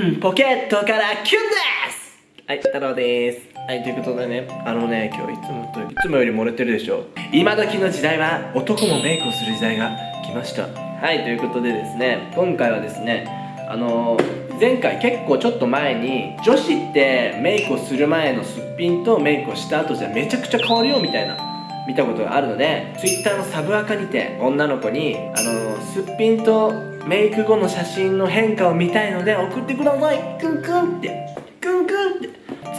ポケットからキュンですはい、太郎です。はい、ということでね、あのね、今日いつもと、いつもより漏れてるでしょ。今時の時代は男もメイクをする時代が来ました。はい、ということでですね、今回はですね、あのー、前回結構ちょっと前に、女子ってメイクをする前のすっぴんとメイクをした後じゃめちゃくちゃ変わるよみたいな見たことがあるので Twitter のサブアカにて女の子にあのすっぴんとメイク後の写真の変化を見たいので送ってください。クンクンって。クンクンって。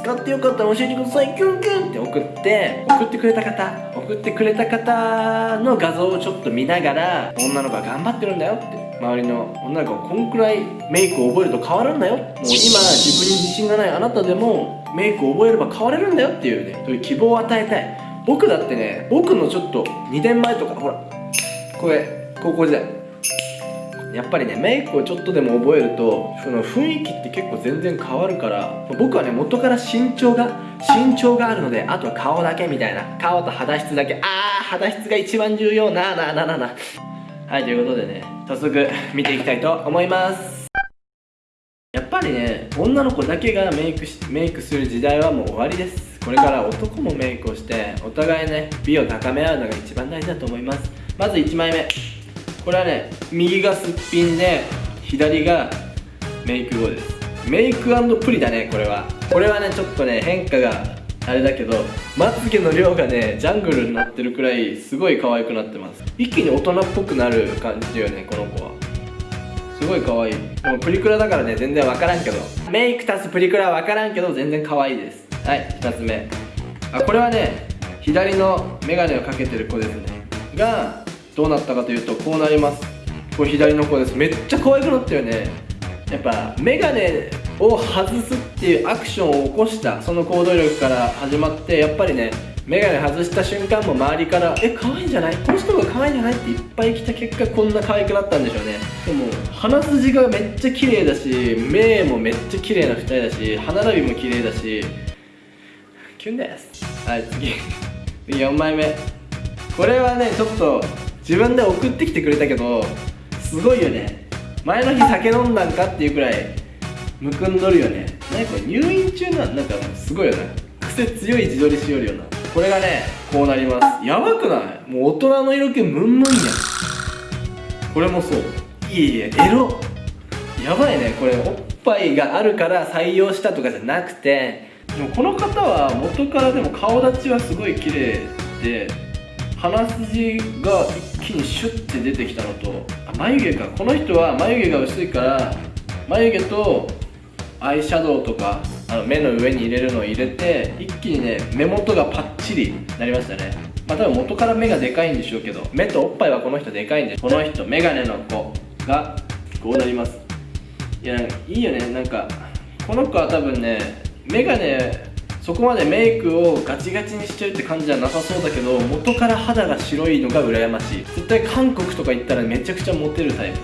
使ってよかったら教えてください。キュンキュンって。送って。送ってくれた方。送ってくれた方の画像をちょっと見ながら女の子が頑張ってるんだよって。周りの女の子がこんくらいメイクを覚えると変わるんだよ。もう今自分に自信がないあなたでもメイクを覚えれば変われるんだよっていうねそういう希望を与えたい。僕だってね僕のちょっと2年前とかほらこれ高校時代。やっぱりねメイクをちょっとでも覚えるとその雰囲気って結構全然変わるから僕はね元から身長が身長があるのであとは顔だけみたいな顔と肌質だけあー肌質が一番重要なあなあなあなあなはいということでね早速見ていきたいと思います。やっぱりね女の子だけがメイクしメイクする時代はもう終わりです。これから男もメイクをしてお互いね美を高め合うのが一番大事だと思います。まず1枚目。これはね右がすっぴんで左がメイク後です。メイクプリだねこれは。これはねちょっとね変化があれだけどまつげの量がねジャングルになってるくらいすごい可愛くなってます。一気に大人っぽくなる感じだよねこの子は。すごい可愛い。でもプリクラだからね全然わからんけど。メイク足すプリクラはわからんけど全然可愛いです。はい2つ目。あこれはね左のメガネをかけてる子ですね。がどうなったかというとこうなります。これ左の子です。めっちゃ可愛くなったよね。やっぱメガネを外すっていうアクションを起こしたその行動力から始まってやっぱりねメガネ外した瞬間も周りから「え可愛いんじゃない？この人が可愛いんじゃない?」っていっぱい来た結果こんな可愛くなったんでしょうね。でも鼻筋がめっちゃ綺麗だし目もめっちゃ綺麗な二人だし歯並びも綺麗だしキュンです。はい次。次4枚目。これはねちょっと自分で送ってきてくれたけどすごいよね。前の日酒飲んだんかっていうくらいむくんどるよね。何これ入院中なん？なんかすごいよね。癖強い自撮りしよるよな。これがねこうなります。やばくない？もう大人の色気ムンムンやん。これもそう。いえいえエロ。やばいね。これおっぱいがあるから採用したとかじゃなくて。でもこの方は元からでも顔立ちはすごい綺麗で鼻筋が一気にシュッて出てきたのと眉毛か。この人は眉毛が薄いから眉毛とアイシャドウとかあの目の上に入れるのを入れて一気にね目元がパッチリなりましたね。まあ多分元から目がでかいんでしょうけど目とおっぱいはこの人でかいんでこの人メガネの子がこうなります。いやいいよね。なんかこの子は多分ねメガネそこまでメイクをガチガチにしてるって感じじゃなさそうだけど元から肌が白いのが羨ましい。絶対韓国とか行ったらめちゃくちゃモテるタイプ。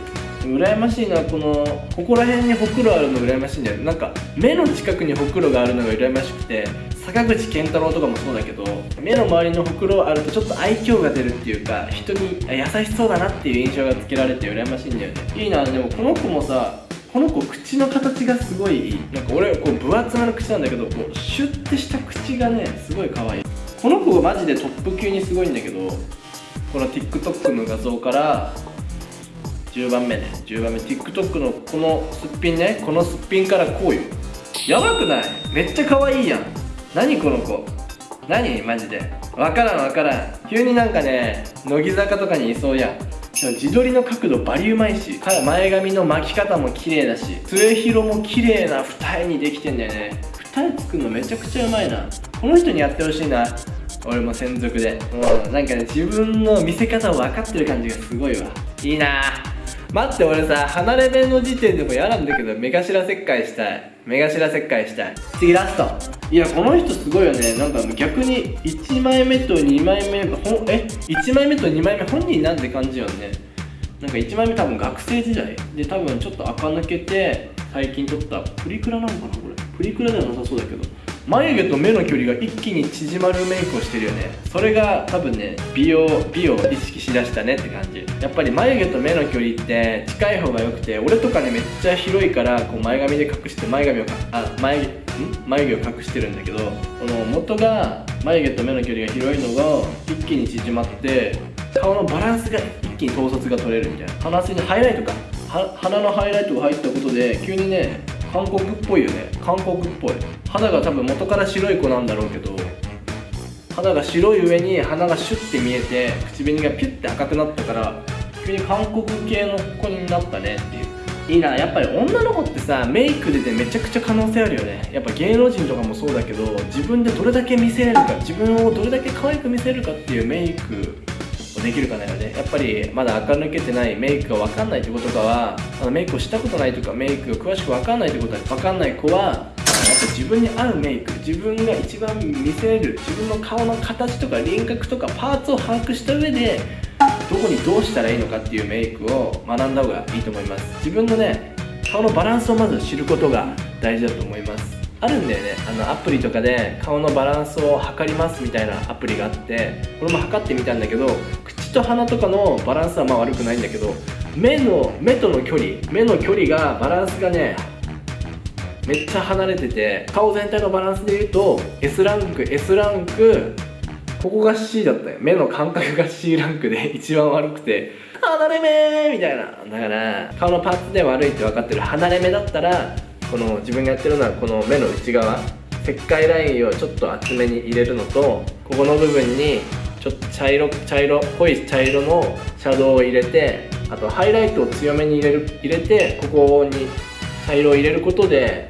羨ましいのはこのここら辺にほくろあるの羨ましいんだよ。なんか目の近くにほくろがあるのが羨ましくて坂口健太郎とかもそうだけど目の周りのほくろあるとちょっと愛嬌が出るっていうか人に優しそうだなっていう印象がつけられて羨ましいんだよね。いいなでもこの子もさこの子口の形がすごいなんか俺こう分厚めの口なんだけどこうシュッてした口がねすごい可愛い。この子がマジでトップ級にすごいんだけどこの TikTok の画像から10番目ね。10番目。TikTok のこのすっぴんね。このすっぴんからこうよやばくない？めっちゃ可愛いやん。何この子？何？マジで。わからんわからん。急になんかね乃木坂とかにいそうやん。自撮りの角度バリうまいし前髪の巻き方も綺麗だし末広も綺麗な二重にできてんだよね。二重作るのめちゃくちゃうまいな。この人にやってほしいな。俺も専属で。もうなんかね自分の見せ方を分かってる感じがすごいわ。いいな。待って俺さ離れ目の時点でも嫌なんだけど目頭切開したい。目頭切開したい。次ラスト。いやこの人すごいよね。なんか逆に1枚目と2枚目ほんえ？1枚目と2枚目本人なんて感じよね。なんか1枚目多分学生時代。で多分ちょっと垢抜けて最近撮ったプリクラなのかなこれ。プリクラではなさそうだけど。眉毛と目の距離が一気に縮まるメイクをしてるよね。それが多分ね美容美を意識しだしたねって感じ。やっぱり眉毛と目の距離って近い方が良くて俺とかねめっちゃ広いからこう前髪で隠して前髪をかあ眉ん？眉毛を隠してるんだけどこの元が眉毛と目の距離が広いのが一気に縮まって顔のバランスが一気に統率が取れるみたいな。鼻筋にハイライトか。鼻のハイライトが入ったことで急にね韓国っぽいよね。韓国っぽい。肌が多分元から白い子なんだろうけど肌が白い上に鼻がシュッて見えて口紅がピュッて赤くなったから急に韓国系の子になったねっていう。いいなやっぱり女の子ってさメイクでねめちゃくちゃ可能性あるよね。やっぱ芸能人とかもそうだけど自分でどれだけ見せれるか自分をどれだけ可愛く見せるかっていうメイクをできるかだよね。やっぱりまだ垢抜けてないメイクが分かんないってことかはメイクをしたことないとかメイクが詳しく分かんないってことは分かんない子は自分に合うメイク自分が一番見せれる自分の顔の形とか輪郭とかパーツを把握した上でどこにどうしたらいいのかっていうメイクを学んだ方がいいと思います。自分のね顔のバランスをまず知ることが大事だと思います。あるんだよね。あのアプリとかで顔のバランスを測りますみたいなアプリがあってこれも測ってみたんだけど口と鼻とかのバランスはまあ悪くないんだけど目の目との距離目の距離がバランスがねめっちゃ離れてて顔全体のバランスで言うと S ランク S ランクここが C だったよ。目の感覚が C ランクで 一番悪くて離れ目みたいな。だから顔のパーツで悪いって分かってる。離れ目だったらこの自分がやってるのはこの目の内側石灰ラインをちょっと厚めに入れるのとここの部分にちょっと茶色茶色濃い茶色のシャドウを入れてあとハイライトを強めに入れる入れてここに茶色を入れることで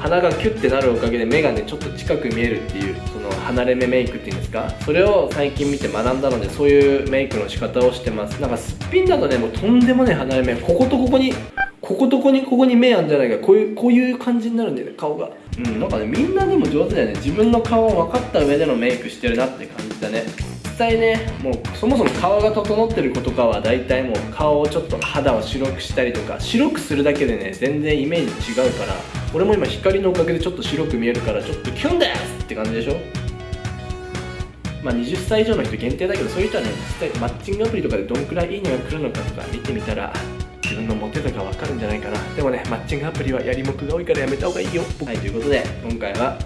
鼻がキュッてなるおかげで目がねちょっと近く見えるっていうその離れ目メイクっていうんですか？それを最近見て学んだのでそういうメイクの仕方をしてます。なんかすっぴんだとねもうとんでもない離れ目。こことここにこことここにここに目あるんじゃないか。こういうこういう感じになるんだよね顔が。うん。なんかねみんなでも上手だよね。自分の顔を分かった上でのメイクしてるなって感じだね。実際ねもうそもそも顔が整ってる子とかは大体もう顔をちょっと肌を白くしたりとか白くするだけでね全然イメージ違うから俺も今光のおかげでちょっと白く見えるからちょっとキュンですって感じでしょ？まあ20歳以上の人限定だけどそういう人はね実際マッチングアプリとかでどんくらいいいねが来るのかとか見てみたら自分のモテ度が分かるんじゃないかなでもねマッチングアプリはやりもくが多いからやめた方がいいよ。はいということで今回は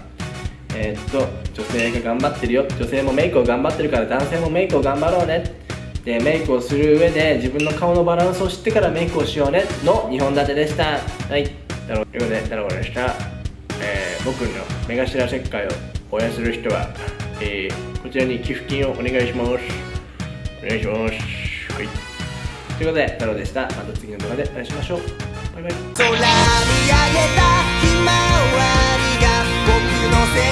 えー、っと女性が頑張ってるよ。女性もメイクを頑張ってるから男性もメイクを頑張ろうね。でメイクをする上で自分の顔のバランスを知ってからメイクをしようね。の2本立てでした。はい。ということで、タロコでした。えー、僕の目頭切開を応援する人は、えー、こちらに寄付金をお願いします。お願いします。はい。ということで、太郎でした。また次の動画でお会いしましょう。バイバイ。空に上げたひまわりが僕の背